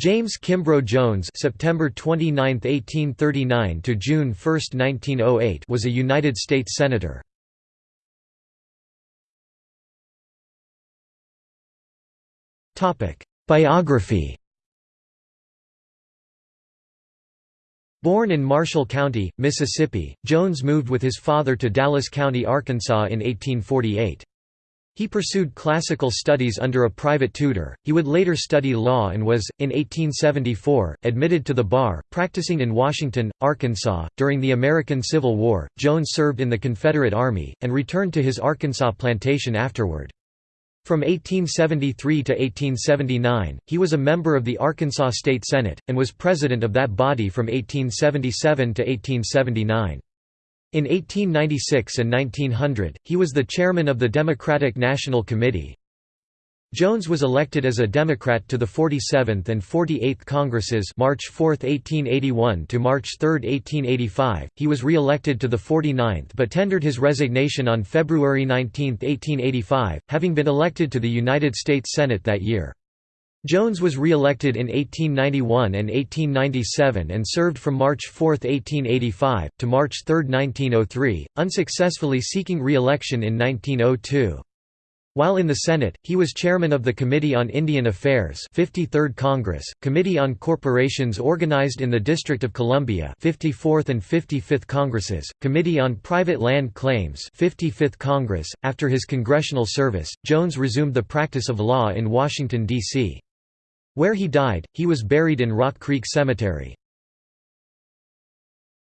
James Kimbrough Jones September 29, 1839 to June 1, 1908 was a United States Senator. Biography Born in Marshall County, Mississippi, Jones moved with his father to Dallas County, Arkansas in 1848. He pursued classical studies under a private tutor. He would later study law and was, in 1874, admitted to the bar, practicing in Washington, Arkansas. During the American Civil War, Jones served in the Confederate Army, and returned to his Arkansas plantation afterward. From 1873 to 1879, he was a member of the Arkansas State Senate, and was president of that body from 1877 to 1879. In 1896 and 1900, he was the chairman of the Democratic National Committee. Jones was elected as a Democrat to the 47th and 48th Congresses March 4, 1881 to March 3, 1885. He was re-elected to the 49th but tendered his resignation on February 19, 1885, having been elected to the United States Senate that year. Jones was re-elected in 1891 and 1897 and served from March 4, 1885, to March 3, 1903, unsuccessfully seeking re-election in 1902. While in the Senate, he was chairman of the Committee on Indian Affairs 53rd Congress, Committee on Corporations organized in the District of Columbia 54th and 55th Congresses, Committee on Private Land Claims 55th Congress. After his congressional service, Jones resumed the practice of law in Washington, D.C. Where he died, he was buried in Rock Creek Cemetery.